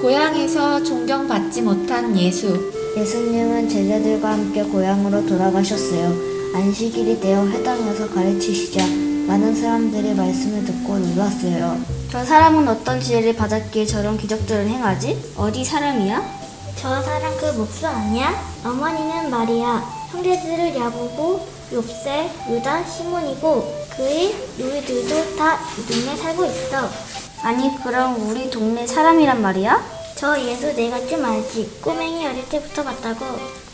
고향에서 존경받지 못한 예수. 예수님은 제자들과 함께 고향으로 돌아가셨어요. 안식일이 되어 회당에서 가르치시자 많은 사람들이 말씀을 듣고 놀랐어요. 저 사람은 어떤 지혜를 받았기에 저런 기적들을 행하지? 어디 사람이야? 저 사람 그 목수 아니야? 어머니는 마리아, 형제들을 야고보, 욥세, 유다, 시몬이고 그의 누이들도 다 이 동네 살고 있어. 아니 그럼 우리 동네 사람이란 말이야? 저 예수 내가 좀 알지. 꼬맹이 어릴 때부터 봤다고.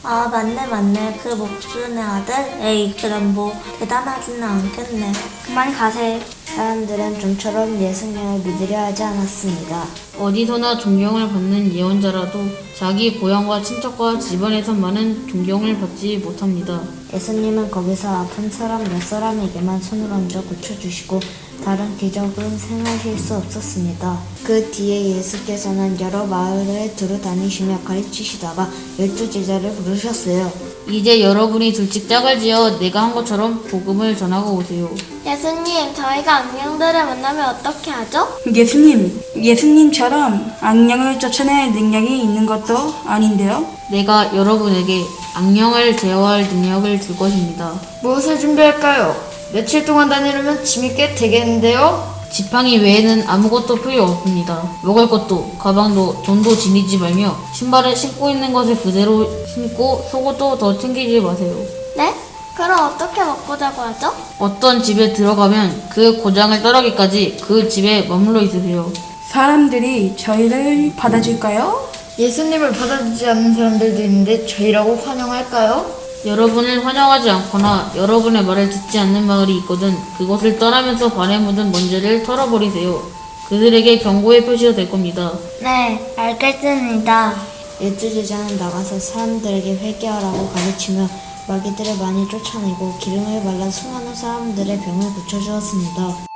아 맞네 맞네 그 목수네 아들? 에이 그럼 뭐 대단하지는 않겠네 그만 가세. 사람들은 좀처럼 예수님을 믿으려 하지 않았습니다. 어디서나 존경을 받는 예언자라도 자기 고향과 친척과 집안에서만은 존경을 받지 못합니다. 예수님은 거기서 아픈 사람 몇 사람에게만 손을 얹어 고쳐주시고 다른 기적은 행하실 수 없었습니다. 그 뒤에 예수께서는 여러 마을을 두루 다니시며 가르치시다가 열두 제자를 부르셨어요. 이제 여러분이 둘씩 짝을 지어 내가 한 것처럼 복음을 전하고 오세요. 예수님, 저희가 악령들을 만나면 어떻게 하죠? 예수님, 예수님처럼 악령을 쫓아낼 능력이 있는 것도 아닌데요. 내가 여러분에게 악령을 제어할 능력을 줄 것입니다. 무엇을 준비할까요? 며칠 동안 다니려면 짐이 꽤 되겠는데요? 지팡이 외에는 아무것도 필요 없습니다. 먹을 것도, 가방도, 돈도 지니지 말며 신발을 신고 있는 것을 그대로 신고 속옷도 더 챙기지 마세요. 네? 그럼 어떻게 먹고 자고 하죠? 어떤 집에 들어가면 그 고장을 따르기까지 그 집에 머물러 있으세요. 사람들이 저희를 받아줄까요? 예수님을 받아주지 않는 사람들도 있는데 저희라고 환영할까요? 여러분을 환영하지 않거나 여러분의 말을 듣지 않는 마을이 있거든 그곳을 떠나면서 발에 묻은 먼지를 털어버리세요. 그들에게 경고의 표시가 될 겁니다. 네, 알겠습니다. 열두 제자는 나가서 사람들에게 회개하라고 가르치며 마귀들을 많이 쫓아내고 기름을 발라 수많은 사람들의 병을 고쳐주었습니다.